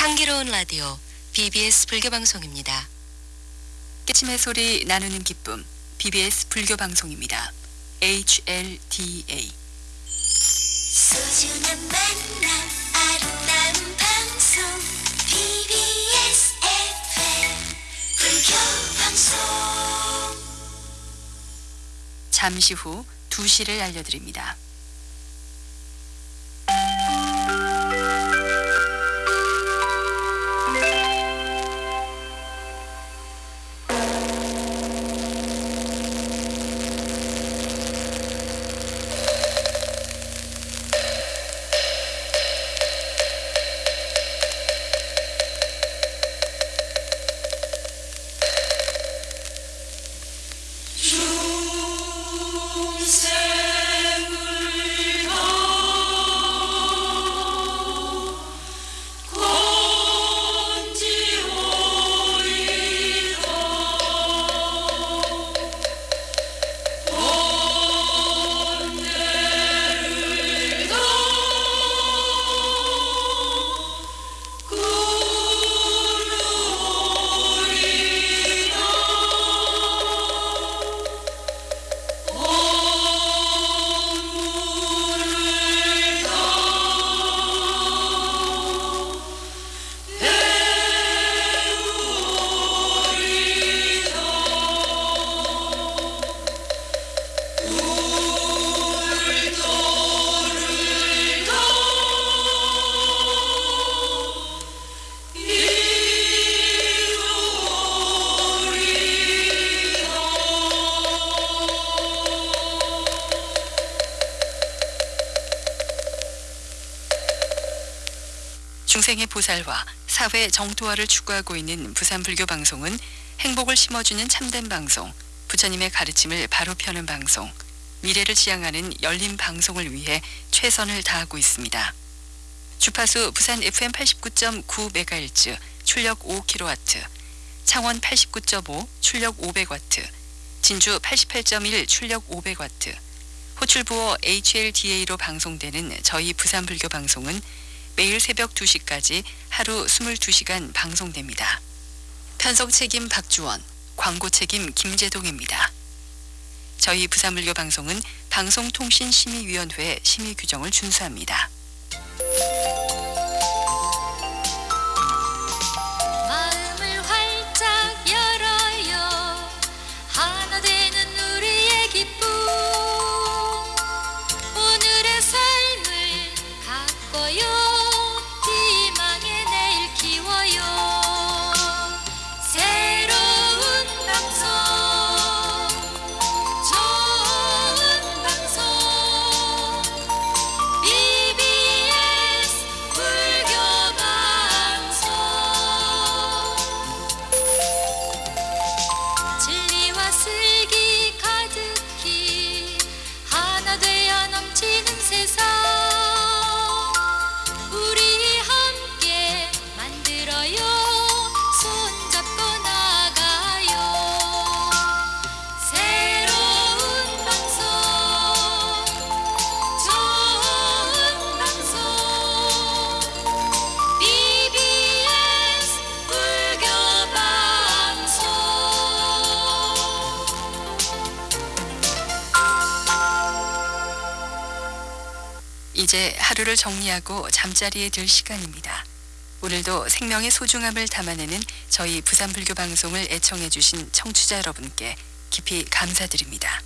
향기로운 라디오 BBS 불교 방송입니다. 깨침의 소리 나누는 기쁨 BBS 불교 방송입니다. HLDA 소중한 만남 아름다운 방송 BBS FM 불교 방송 잠시 후 2시를 알려드립니다. 중생의 보살화, 사회 정토화를 추구하고 있는 부산 불교 방송은 행복을 심어주는 참된 방송, 부처님의 가르침을 바로 펴는 방송, 미래를 지향하는 열린 방송을 위해 최선을 다하고 있습니다. 주파수 부산 FM 89.9MHz 출력 5kW, 창원 89.5 출력 500W, 진주 88.1 출력 500W, 호출부호 HLDA로 방송되는 저희 부산 불교 방송은 매일 새벽 2시까지 하루 22시간 방송됩니다. 편성 책임 박주원, 광고 책임 김재동입니다. 저희 부산불교 방송은 방송통신심의위원회 심의 규정을 준수합니다. 이제 하루를 정리하고 잠자리에 들 시간입니다. 오늘도 생명의 소중함을 담아내는 저희 부산불교 방송을 애청해 주신 청취자 여러분께 깊이 감사드립니다.